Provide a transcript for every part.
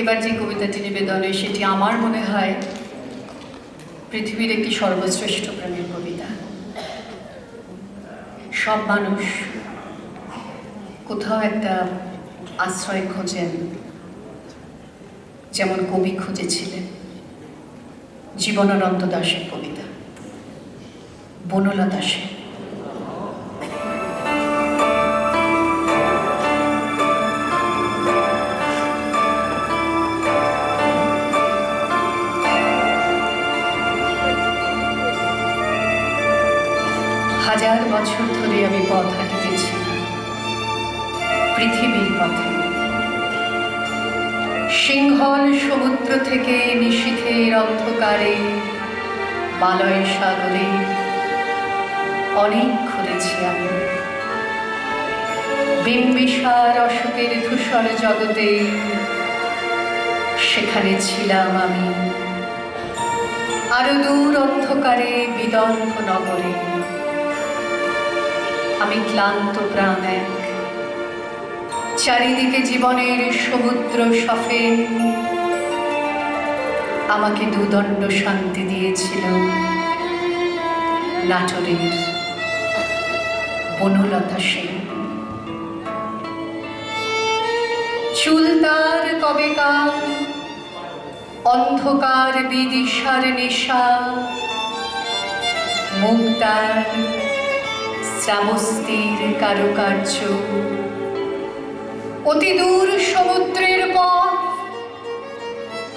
এবার যে কবিতাটি নিবেদনে, সেটি আমার মনে হয় পৃথিবীর একটি সর্বশ্রেষ্ঠ প্রেমের কবিতা। সব মানুষ কোথাও একটা আশ্রয় খোঁজেন, যেমন কবি খুঁজেছিলেন জীবনানন্দ দাশের কবিতা, বনলতা সেন। হাজার বছর ধরে আমি পথ হাঁটিতেছি। পৃথিবীর পথে। সিংহল সমুদ্র থেকে নিশীথের অন্ধকারে মালয় সাগরে অনেক ঘুরেছি আমি। বিম্বিসার অশোকের ধূসর জগতে সেখানে ছিলাম আমি। আরও দূর অন্ধকারে বিদর্ভ নগরে। আমি ক্লান্ত প্রাণ। এক চারিদিকে জীবনের সমুদ্র সফে আমাকে দুদণ্ড শান্তি দিয়েছিল নাটোরের বনলতা সেন। চুল তার কবেকার অন্ধকার বিদিশার নেশা, মুখ তার শ্রাবস্তির কারুকার্য। অতি দূর সমুদ্রের পর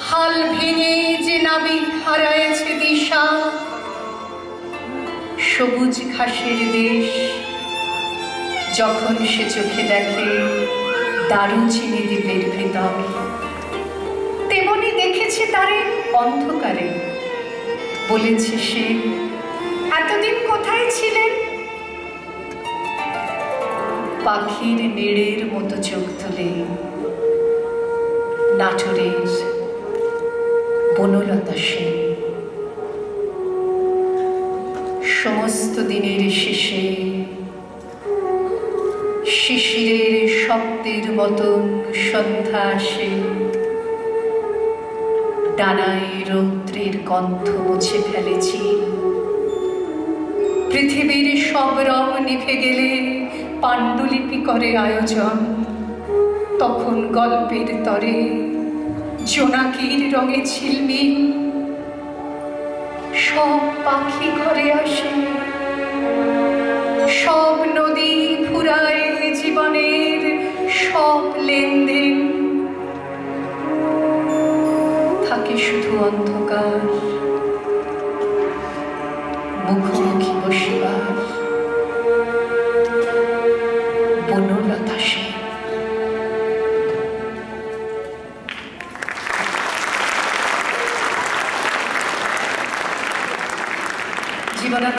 হাল ভেঙে যে নাবিক হারায়েছে দিশা। সবুজ ঘাসের দেশ। যখন সে চোখে দেখে দারুচিনি দ্বীপের ভেতর, তেমনি দেখেছে তারে অন্ধকারে। বলেছে সে, এতদিন কোথায় ছিলেন? পাখির নেড়ের মতো চোখ তুলে। নাটোরের বনলতা সেন। সমস্ত দিনের শেষে শিশিরের শব্দের মতন সন্ধ্যা আসে। ডানায় রৌদ্রের গন্ধ মুছে ফেলেছি। পৃথিবীর সব রং নিভে গেলে পাণ্ডুলিপি করে আয়োজন। তখন গল্পের তরে জোনাকির রঙে ঝিলমিল। সব পাখি ঘরে আসে। সব নদী ফুরায় জীবনের সব লেনদেন। থাকে শুধু অন্ধকার। মুখোমুখি বসিবার জীবনানন্দ